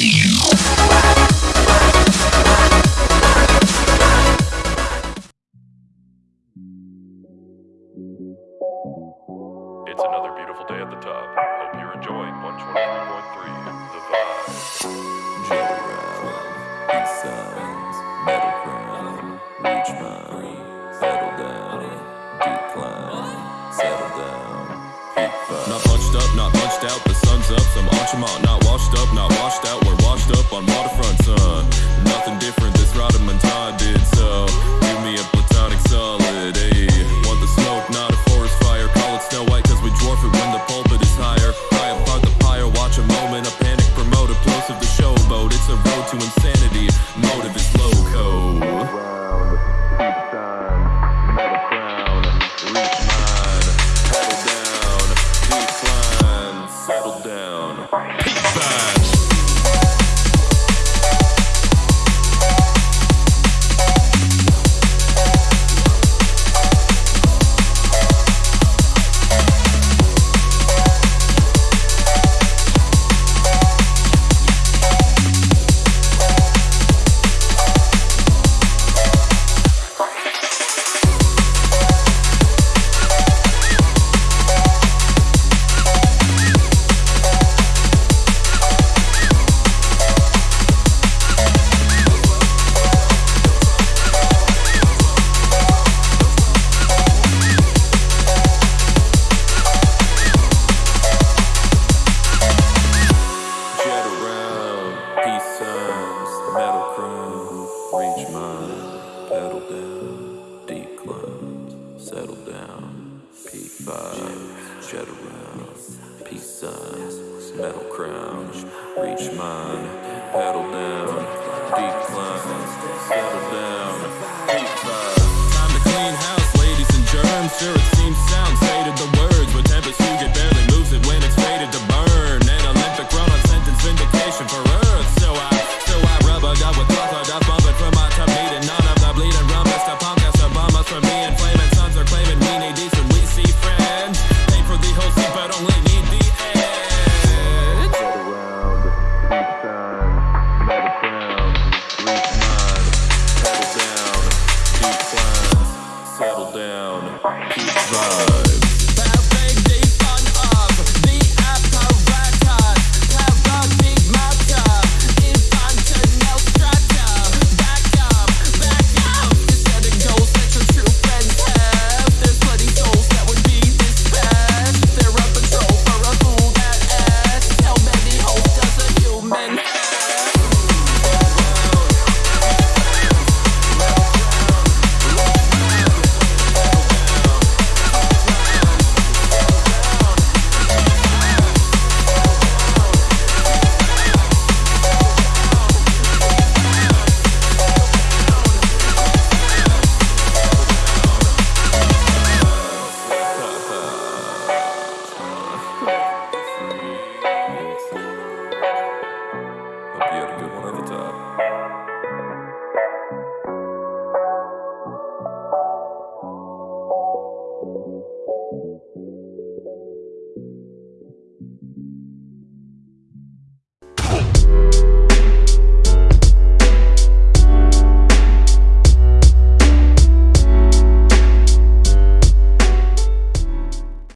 It's another beautiful day at the top. Hope you're enjoying 123.3 The Vibe. Metal crown, reach mine, settle down, settle down. Not punched up, not punched out, the sun's up, I'm not washed up, not washed out on. Settle down, P5, jet around, peace signs, metal crown. reach mine, pedal down, decline, settle down, Pizza.